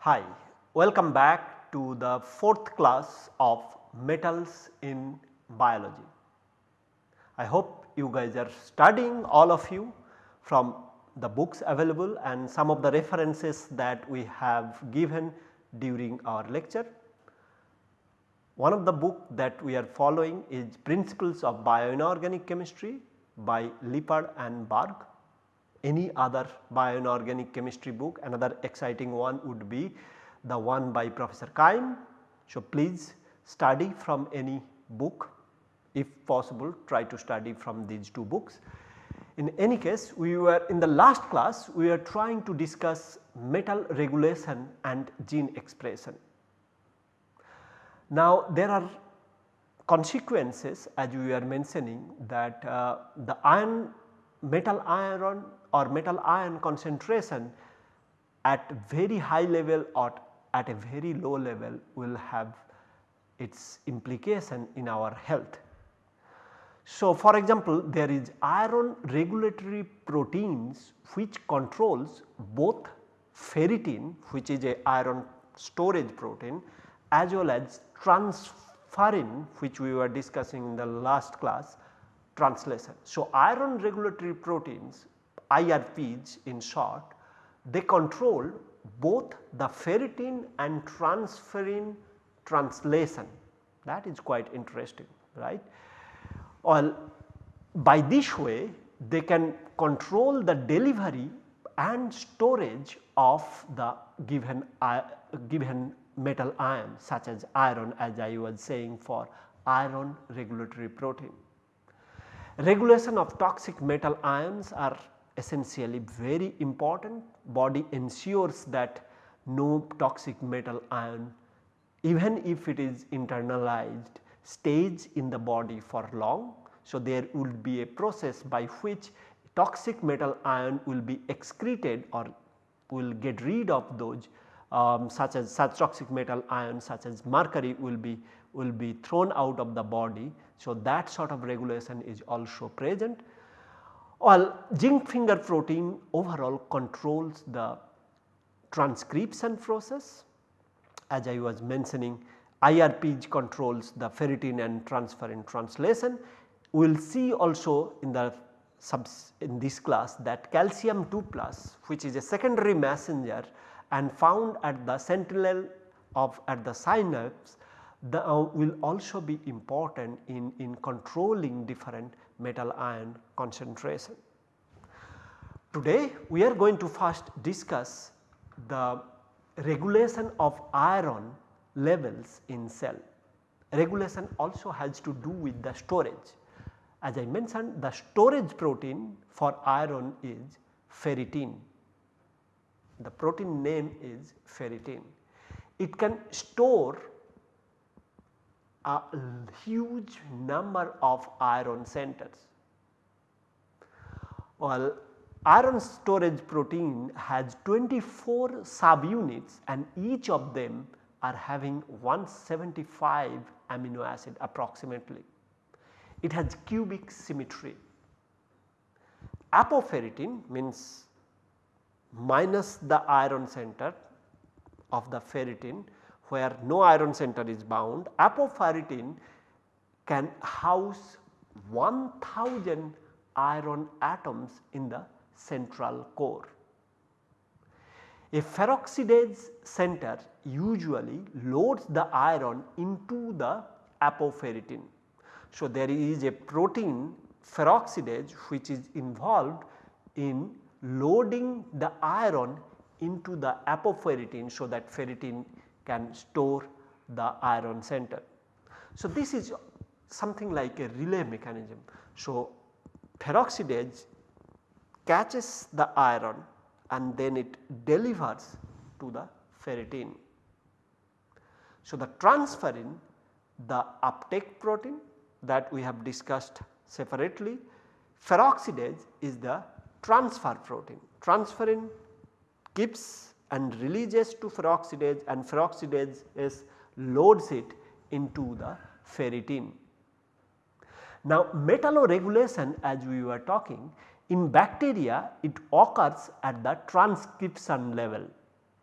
Hi, welcome back to the fourth class of metals in biology. I hope you guys are studying all of you from the books available and some of the references that we have given during our lecture. One of the book that we are following is Principles of Bioinorganic Chemistry by Lippard and Berg any other bioinorganic chemistry book another exciting one would be the one by Professor Kaim. So, please study from any book if possible try to study from these two books. In any case we were in the last class we are trying to discuss metal regulation and gene expression. Now there are consequences as we are mentioning that uh, the iron metal iron or metal ion concentration at very high level or at a very low level will have its implication in our health. So, for example, there is iron regulatory proteins which controls both ferritin which is a iron storage protein as well as transferrin which we were discussing in the last class translation. So, iron regulatory proteins IRPs in short they control both the ferritin and transferrin translation that is quite interesting right. Well by this way they can control the delivery and storage of the given uh, given metal ion such as iron as I was saying for iron regulatory protein. Regulation of toxic metal ions are essentially very important body ensures that no toxic metal ion even if it is internalized stays in the body for long. So, there would be a process by which toxic metal ion will be excreted or will get rid of those um, such as such toxic metal ions such as mercury will be will be thrown out of the body. So, that sort of regulation is also present. Well, zinc finger protein overall controls the transcription process as I was mentioning IRP controls the ferritin and transferrin translation. We will see also in the subs in this class that calcium 2 plus which is a secondary messenger and found at the sentinel of at the synapse the, uh, will also be important in, in controlling different metal ion concentration. Today we are going to first discuss the regulation of iron levels in cell. Regulation also has to do with the storage. As I mentioned the storage protein for iron is ferritin. The protein name is ferritin. It can store a huge number of iron centers. Well, iron storage protein has 24 subunits and each of them are having 175 amino acid approximately. It has cubic symmetry. Apoferritin means minus the iron center of the ferritin where no iron center is bound, apoferritin can house 1000 iron atoms in the central core. A ferroxidase center usually loads the iron into the apoferritin. So, there is a protein ferroxidase which is involved in loading the iron into the apoferritin so that ferritin can store the iron center. So, this is something like a relay mechanism. So, ferroxidase catches the iron and then it delivers to the ferritin. So, the transferrin the uptake protein that we have discussed separately, ferroxidase is the transfer protein. Transferrin keeps and releases to ferroxidase and ferroxidase is loads it into the ferritin. Now metalloregulation as we were talking in bacteria it occurs at the transcription level.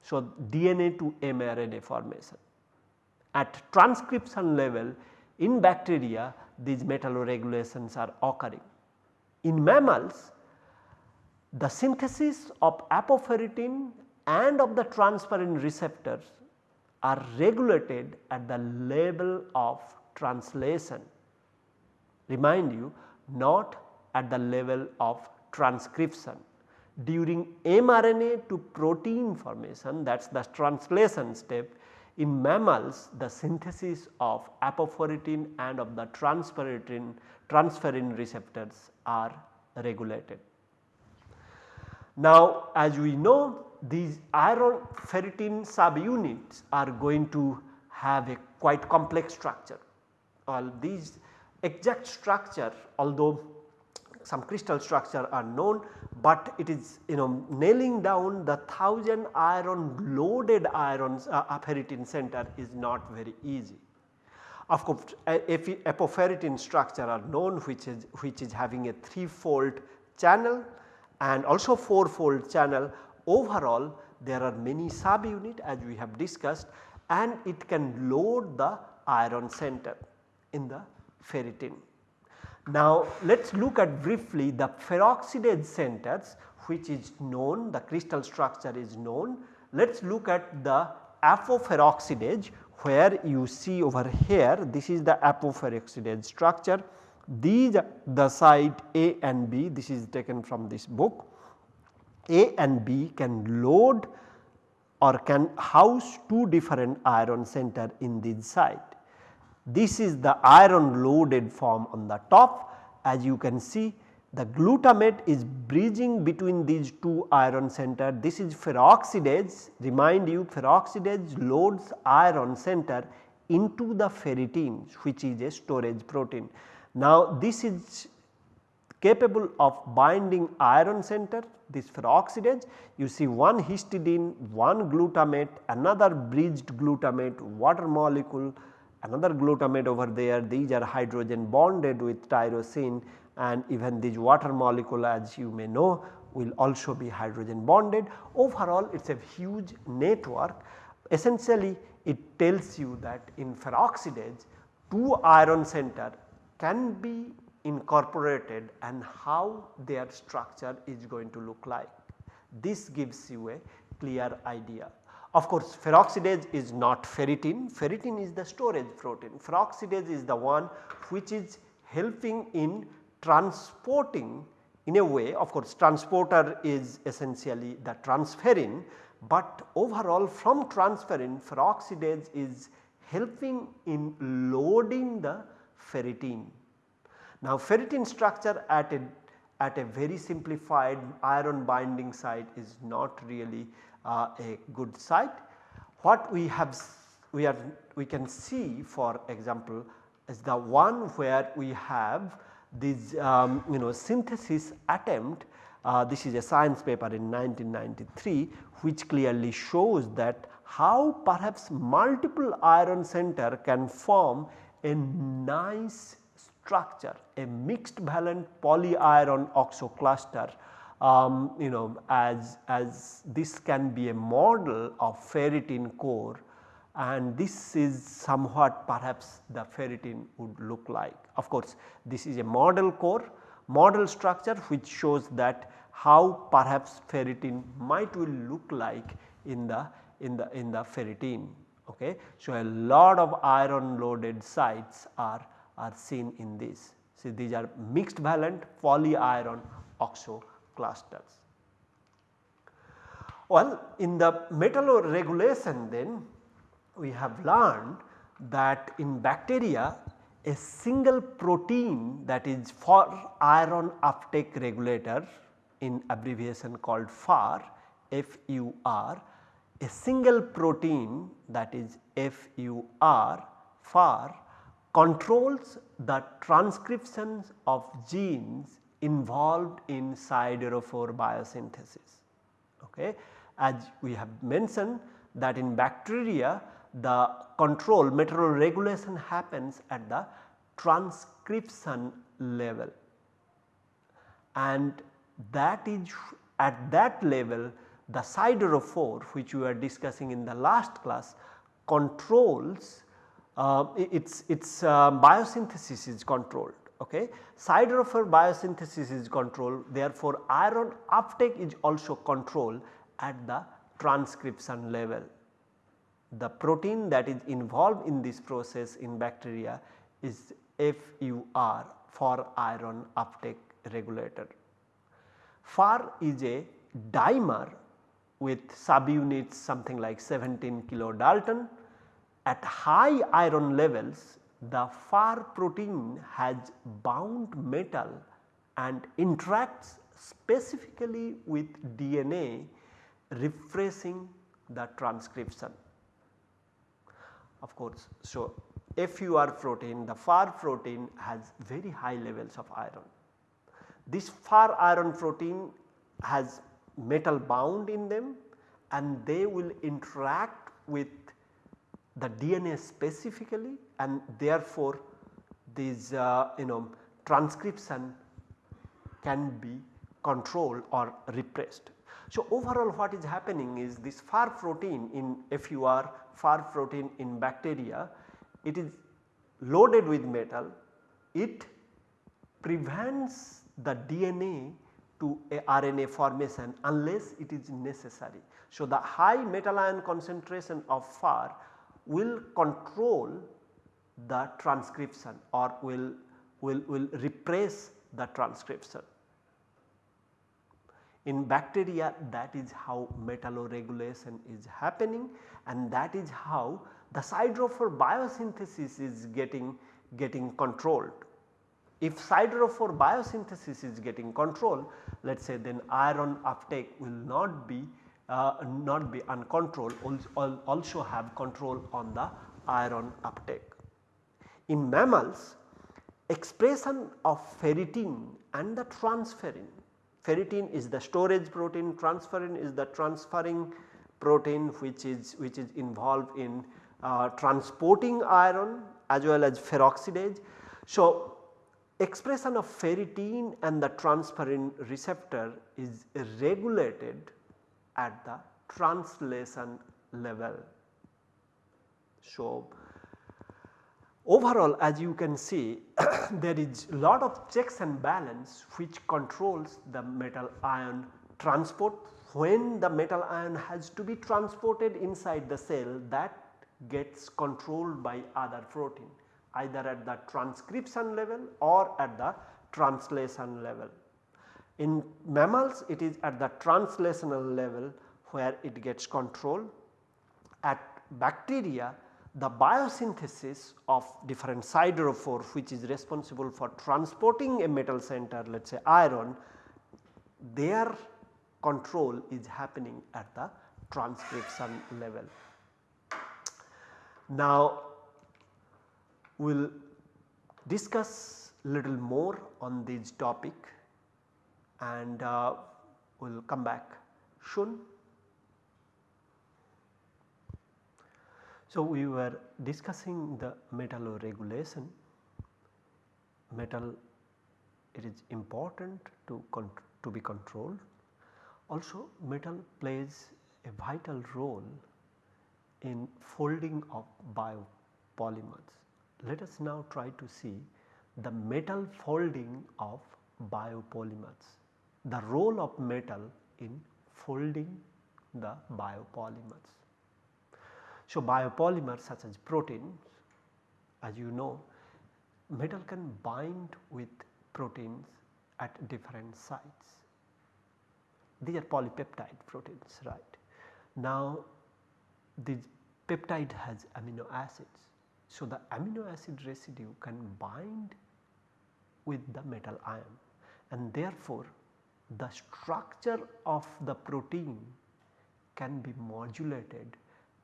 So DNA to mRNA formation. At transcription level in bacteria these metalloregulations are occurring. In mammals the synthesis of apoferritin and of the transferrin receptors are regulated at the level of translation. Remind you not at the level of transcription. During mRNA to protein formation that is the translation step in mammals the synthesis of apoferritin and of the transferrin, transferrin receptors are regulated. Now as we know these iron ferritin subunits are going to have a quite complex structure. All these exact structure although some crystal structure are known, but it is you know nailing down the 1000 iron loaded irons uh, ferritin center is not very easy. Of course, apoferritin structure are known which is which is having a threefold channel and also four fold channel overall there are many subunit as we have discussed and it can load the iron center in the ferritin. Now let us look at briefly the ferroxidase centers which is known the crystal structure is known. Let us look at the apoferroxidase where you see over here this is the apoferroxidase structure these are the site A and B this is taken from this book. A and B can load or can house two different iron center in this site. This is the iron loaded form on the top. As you can see the glutamate is bridging between these two iron center. This is ferroxidase. Remind you ferroxidase loads iron center into the ferritin which is a storage protein. Now this is capable of binding iron center this ferroxidase. You see one histidine, one glutamate, another bridged glutamate, water molecule, another glutamate over there these are hydrogen bonded with tyrosine and even this water molecule as you may know will also be hydrogen bonded. Overall it is a huge network essentially it tells you that in ferroxidase two iron center can be incorporated and how their structure is going to look like. This gives you a clear idea. Of course, ferroxidase is not ferritin, ferritin is the storage protein. Ferroxidase is the one which is helping in transporting in a way of course transporter is essentially the transferrin, but overall from transferrin ferroxidase is helping in loading the ferritin. Now ferritin structure at a, at a very simplified iron binding site is not really uh, a good site. What we have we are we can see for example is the one where we have this um, you know synthesis attempt uh, this is a science paper in 1993 which clearly shows that how perhaps multiple iron center can form a nice structure a mixed valent polyiron oxo cluster um, you know as, as this can be a model of ferritin core and this is somewhat perhaps the ferritin would look like. Of course, this is a model core model structure which shows that how perhaps ferritin might will look like in the in the in the ferritin Okay. So, a lot of iron loaded sites are, are seen in this. See these are mixed valent polyiron oxo clusters. Well, in the metalloregulation then we have learned that in bacteria a single protein that is for iron uptake regulator in abbreviation called FAR, FUR a single protein that is FUR FAR controls the transcriptions of genes involved in siderophore biosynthesis. Okay. as we have mentioned that in bacteria the control metalloregulation happens at the transcription level and that is at that level the siderophore which we were discussing in the last class controls uh, its, its uh, biosynthesis is controlled. Okay. Siderophore biosynthesis is controlled therefore iron uptake is also controlled at the transcription level. The protein that is involved in this process in bacteria is FUR for iron uptake regulator. FAR is a dimer with subunits something like 17 kilodalton. At high iron levels the FAR protein has bound metal and interacts specifically with DNA repressing the transcription. Of course, so FUR protein the FAR protein has very high levels of iron. This FAR iron protein has metal bound in them and they will interact with the DNA specifically and therefore this uh, you know transcription can be controlled or repressed. So, overall what is happening is this FAR protein in FUR FAR protein in bacteria it is loaded with metal it prevents the DNA to RNA formation unless it is necessary. So, the high metal ion concentration of FAR will control the transcription or will, will, will repress the transcription. In bacteria that is how metalloregulation is happening and that is how the siderophore biosynthesis is getting, getting controlled. If siderophore biosynthesis is getting controlled let us say then iron uptake will not be not be uncontrolled also have control on the iron uptake. In mammals expression of ferritin and the transferrin, ferritin is the storage protein, transferrin is the transferring protein which is which is involved in uh, transporting iron as well as ferroxidase. So, expression of ferritin and the transferrin receptor is regulated at the translation level. So, overall as you can see there is a lot of checks and balance which controls the metal ion transport when the metal ion has to be transported inside the cell that gets controlled by other protein either at the transcription level or at the translation level. In mammals it is at the translational level where it gets control. At bacteria the biosynthesis of different siderophore which is responsible for transporting a metal center let us say iron their control is happening at the transcription level. Now we will discuss little more on this topic and uh, we will come back soon. So, we were discussing the metal regulation. metal it is important to, to be controlled. Also metal plays a vital role in folding of biopolymers. Let us now try to see the metal folding of biopolymers, the role of metal in folding the biopolymers. So, biopolymers such as proteins as you know metal can bind with proteins at different sites. These are polypeptide proteins right. Now this peptide has amino acids so, the amino acid residue can bind with the metal ion and therefore, the structure of the protein can be modulated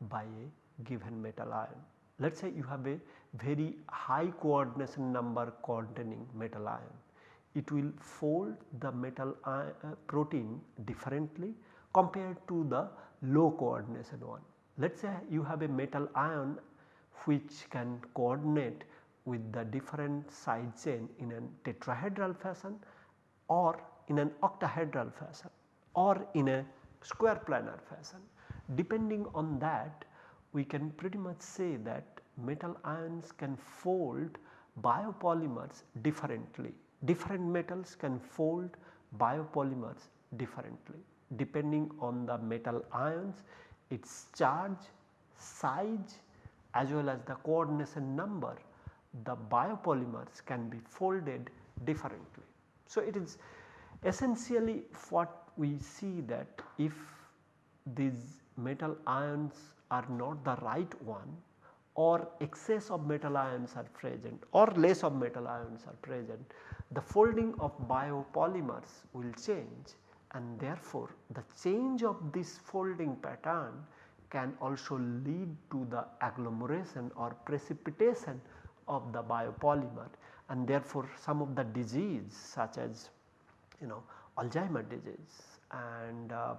by a given metal ion. Let us say you have a very high coordination number containing metal ion. It will fold the metal ion, uh, protein differently compared to the low coordination one. Let us say you have a metal ion which can coordinate with the different side chain in a tetrahedral fashion or in an octahedral fashion or in a square planar fashion. Depending on that we can pretty much say that metal ions can fold biopolymers differently. Different metals can fold biopolymers differently depending on the metal ions, its charge, size as well as the coordination number the biopolymers can be folded differently. So, it is essentially what we see that if these metal ions are not the right one or excess of metal ions are present or less of metal ions are present, the folding of biopolymers will change and therefore, the change of this folding pattern can also lead to the agglomeration or precipitation of the biopolymer and therefore, some of the disease such as you know Alzheimer disease and uh,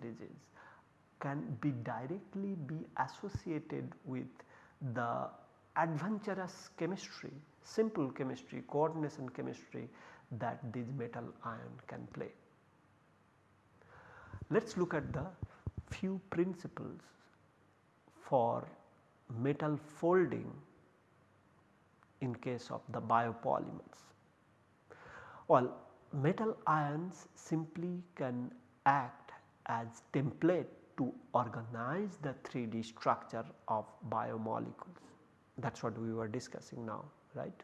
disease can be directly be associated with the adventurous chemistry, simple chemistry, coordination chemistry that this metal ion can play. Let us look at the few principles for metal folding in case of the biopolymers. Well, metal ions simply can act as template to organize the 3D structure of biomolecules that is what we were discussing now right.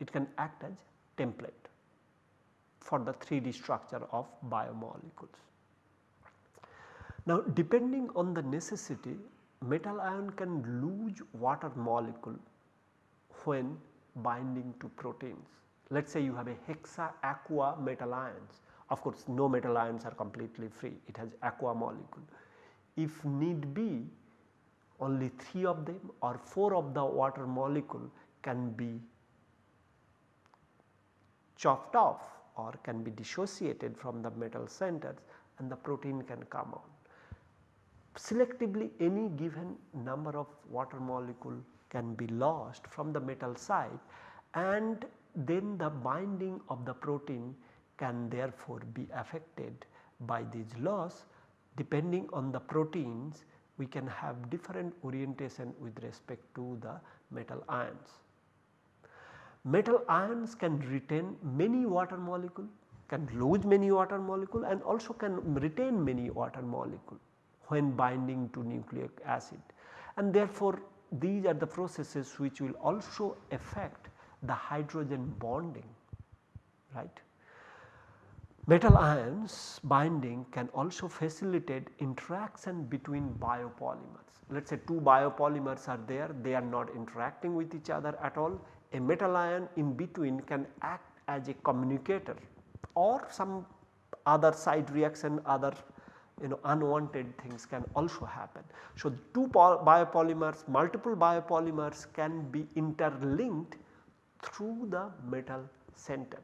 It can act as template for the 3D structure of biomolecules. Now depending on the necessity metal ion can lose water molecule when binding to proteins. Let us say you have a hexa aqua metal ions of course no metal ions are completely free. It has aqua molecule. If need be only 3 of them or 4 of the water molecule can be chopped off or can be dissociated from the metal centers and the protein can come out. Selectively any given number of water molecule can be lost from the metal side and then the binding of the protein can therefore be affected by these loss depending on the proteins we can have different orientation with respect to the metal ions. Metal ions can retain many water molecule, can lose many water molecule and also can retain many water molecule when binding to nucleic acid and therefore these are the processes which will also affect the hydrogen bonding right. Metal ions binding can also facilitate interaction between biopolymers. Let us say two biopolymers are there they are not interacting with each other at all a metal ion in between can act as a communicator or some other side reaction other you know unwanted things can also happen. So, two biopolymers multiple biopolymers can be interlinked through the metal center.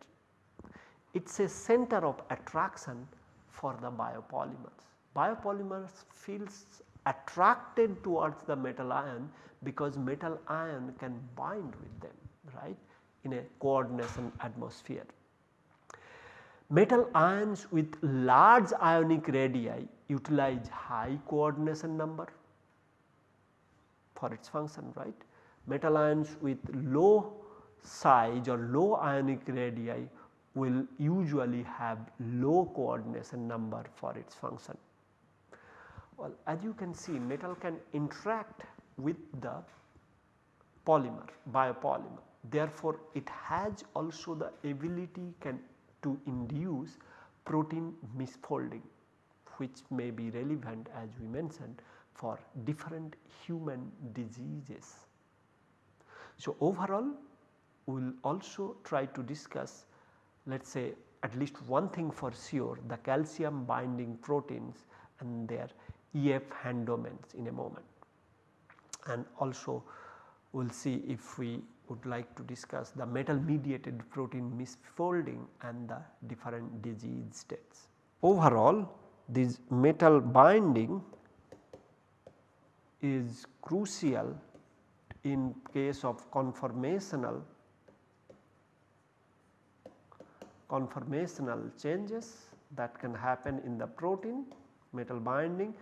It is a center of attraction for the biopolymers. Biopolymers feels attracted towards the metal ion because metal ion can bind with them right in a coordination atmosphere. Metal ions with large ionic radii utilize high coordination number for its function right. Metal ions with low size or low ionic radii will usually have low coordination number for its function. Well as you can see metal can interact with the polymer biopolymer therefore it has also the ability can to induce protein misfolding which may be relevant as we mentioned for different human diseases. So, overall we will also try to discuss let us say at least one thing for sure the calcium binding proteins and their EF hand domains in a moment and also we will see if we would like to discuss the metal mediated protein misfolding and the different disease states. Overall this metal binding is crucial in case of conformational conformational changes that can happen in the protein metal binding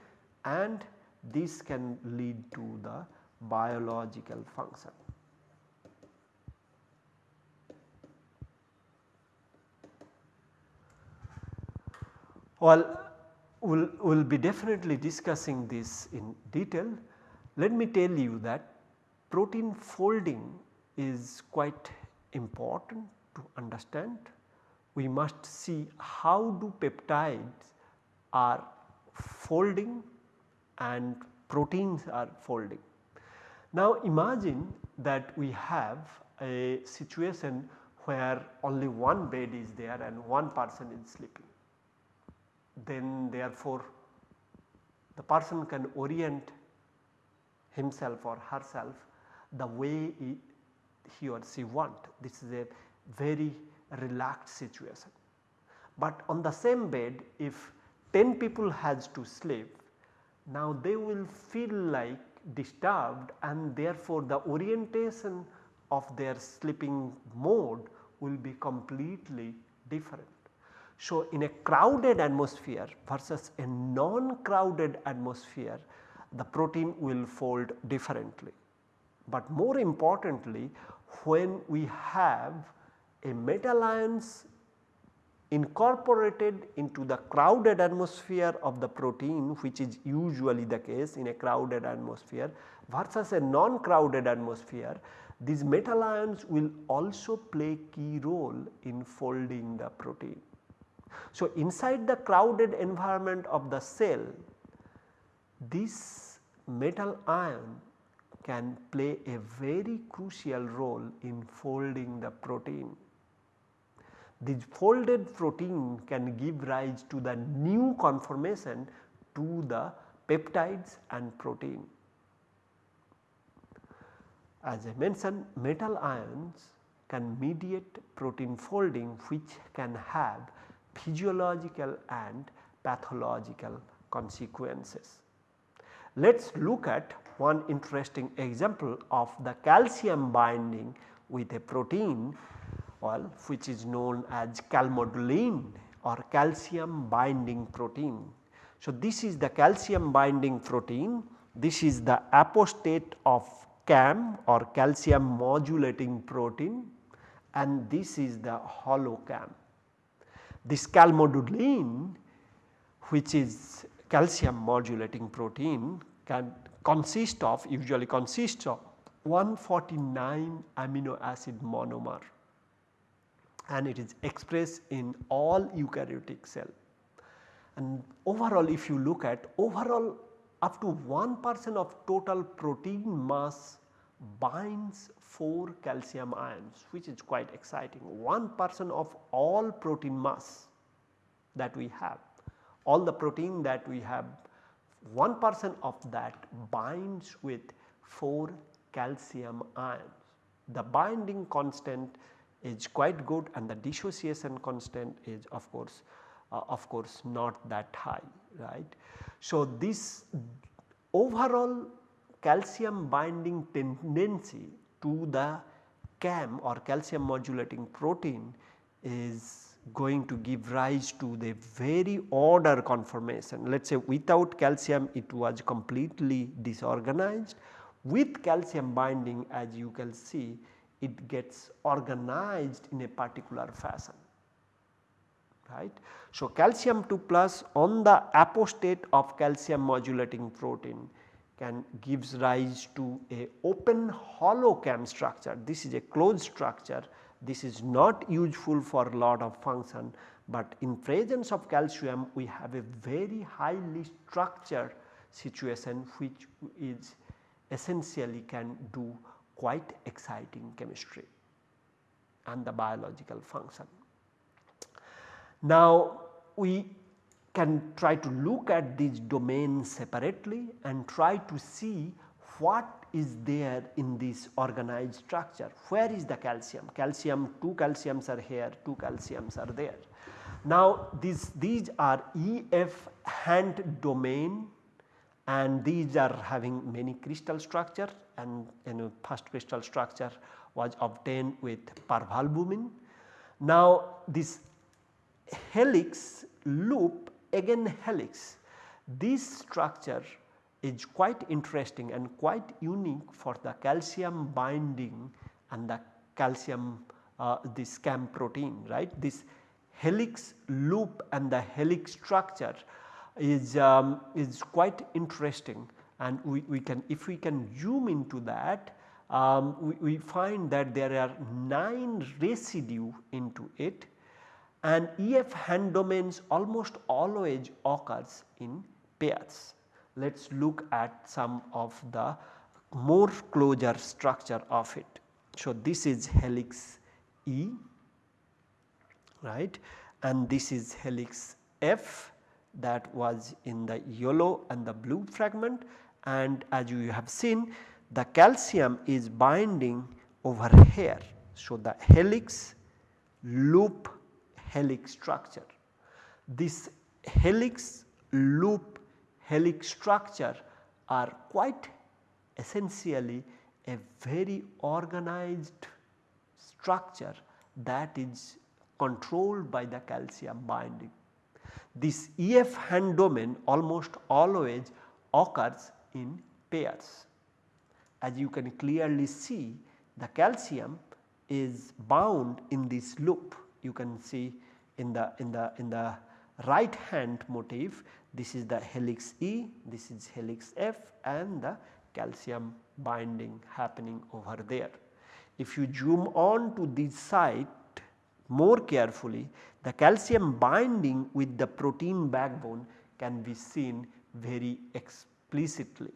and this can lead to the biological function. Well, we will we'll be definitely discussing this in detail. Let me tell you that protein folding is quite important to understand. We must see how do peptides are folding and proteins are folding. Now imagine that we have a situation where only one bed is there and one person is sleeping. Then therefore the person can orient himself or herself the way he, or she want. This is a very relaxed situation. But on the same bed if 10 people has to sleep now they will feel like disturbed and therefore the orientation of their sleeping mode will be completely different. So, in a crowded atmosphere versus a non-crowded atmosphere the protein will fold differently. But more importantly when we have a metal ions incorporated into the crowded atmosphere of the protein which is usually the case in a crowded atmosphere versus a non-crowded atmosphere these metal ions will also play key role in folding the protein. So, inside the crowded environment of the cell this metal ion can play a very crucial role in folding the protein. This folded protein can give rise to the new conformation to the peptides and protein. As I mentioned metal ions can mediate protein folding which can have physiological and pathological consequences. Let us look at one interesting example of the calcium binding with a protein well which is known as calmodulin or calcium binding protein. So, this is the calcium binding protein, this is the apostate of CAM or calcium modulating protein and this is the holocam. This calmodulin which is calcium modulating protein can consist of usually consists of 149 amino acid monomer and it is expressed in all eukaryotic cell. And overall if you look at overall up to 1 percent of total protein mass binds 4 calcium ions which is quite exciting 1 percent of all protein mass that we have all the protein that we have 1 percent of that binds with 4 calcium ions. The binding constant is quite good and the dissociation constant is of course uh, of course not that high right. So, this overall calcium binding tendency to the CAM or calcium modulating protein is going to give rise to the very order conformation. Let us say without calcium it was completely disorganized, with calcium binding as you can see it gets organized in a particular fashion right. So, calcium 2 plus on the apostate of calcium modulating protein can gives rise to a open holo CaM structure. This is a closed structure, this is not useful for a lot of function, but in presence of calcium we have a very highly structured situation which is essentially can do quite exciting chemistry and the biological function. Now we can try to look at these domains separately and try to see what is there in this organized structure. Where is the calcium? Calcium, two calciums are here, two calciums are there. Now these, these are EF hand domain and these are having many crystal structure and you know first crystal structure was obtained with parvalbumin. Now this helix loop again helix this structure is quite interesting and quite unique for the calcium binding and the calcium uh, this CAM protein right. This helix loop and the helix structure is, um, is quite interesting and we, we can if we can zoom into that um, we, we, find that there are 9 residue into it and EF hand domains almost always occurs in pairs. Let us look at some of the more closure structure of it. So, this is helix E right and this is helix F that was in the yellow and the blue fragment and as you have seen the calcium is binding over here. So, the helix loop helix structure. This helix loop helix structure are quite essentially a very organized structure that is controlled by the calcium binding. This EF hand domain almost always occurs in pairs. As you can clearly see the calcium is bound in this loop you can see in the in the in the right hand motif this is the helix E, this is helix F and the calcium binding happening over there. If you zoom on to this site more carefully the calcium binding with the protein backbone can be seen very explicitly.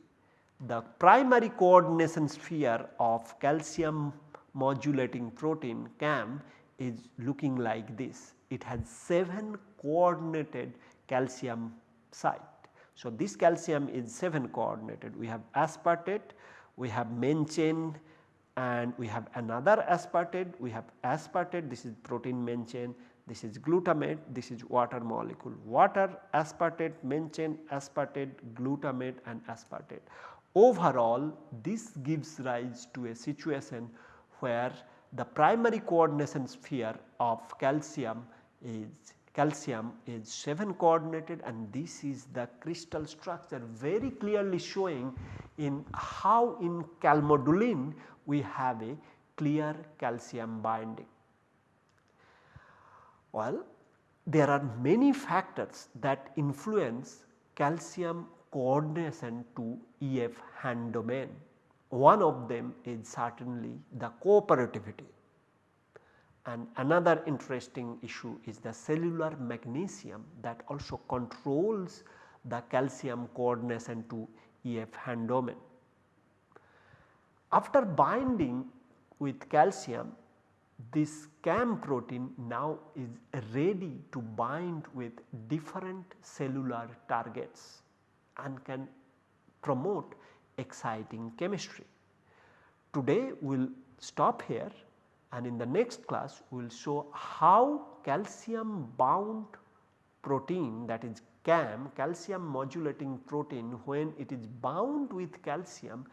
The primary coordination sphere of calcium modulating protein CAM is looking like this. It has 7 coordinated calcium site. So, this calcium is 7 coordinated. We have aspartate, we have main chain and we have another aspartate, we have aspartate this is protein main chain, this is glutamate, this is water molecule. Water, aspartate, main chain, aspartate, glutamate and aspartate. Overall this gives rise to a situation where the primary coordination sphere of calcium is calcium is 7 coordinated and this is the crystal structure very clearly showing in how in calmodulin we have a clear calcium binding. Well, there are many factors that influence calcium coordination to EF hand domain. One of them is certainly the cooperativity and another interesting issue is the cellular magnesium that also controls the calcium coordination to EF hand domain. After binding with calcium this CAM protein now is ready to bind with different cellular targets and can promote exciting chemistry. Today we will stop here and in the next class we will show how calcium bound protein that is CAM calcium modulating protein when it is bound with calcium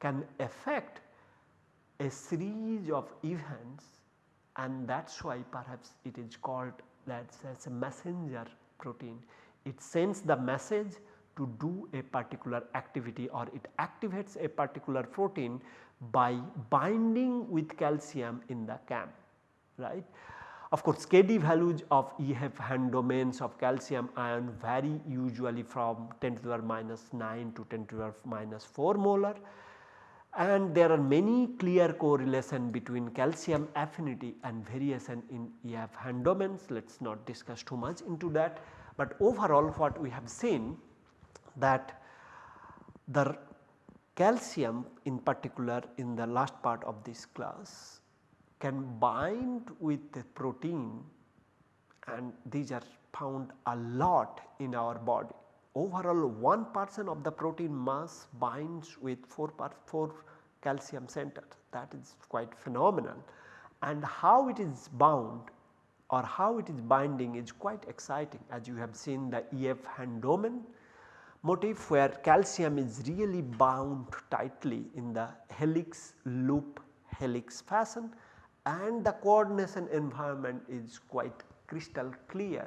can affect a series of events and that is why perhaps it is called that as a messenger protein. It sends the message to do a particular activity or it activates a particular protein by binding with calcium in the CAM right. Of course, KD values of EF hand domains of calcium ion vary usually from 10 to the power minus 9 to 10 to the power minus 4 molar and there are many clear correlation between calcium affinity and variation in EF hand domains. Let us not discuss too much into that, but overall what we have seen that the calcium in particular in the last part of this class can bind with the protein and these are found a lot in our body. Overall 1 percent of the protein mass binds with 4, 4 calcium center. That is quite phenomenal. And how it is bound or how it is binding is quite exciting. As you have seen the EF hand domain motif where calcium is really bound tightly in the helix loop helix fashion and the coordination environment is quite crystal clear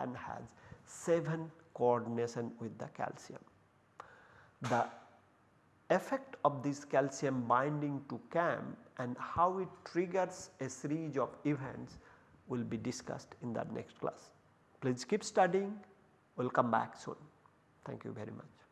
and has 7 coordination with the calcium. The effect of this calcium binding to CaM and how it triggers a series of events will be discussed in the next class. Please keep studying, we will come back soon. Thank you very much.